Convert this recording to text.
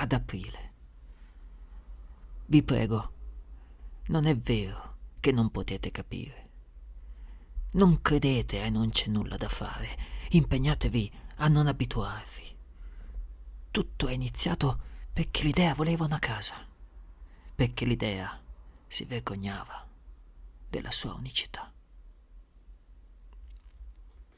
ad aprile. Vi prego, non è vero che non potete capire. Non credete e non c'è nulla da fare. Impegnatevi a non abituarvi. Tutto è iniziato perché l'idea voleva una casa, perché l'idea si vergognava della sua unicità.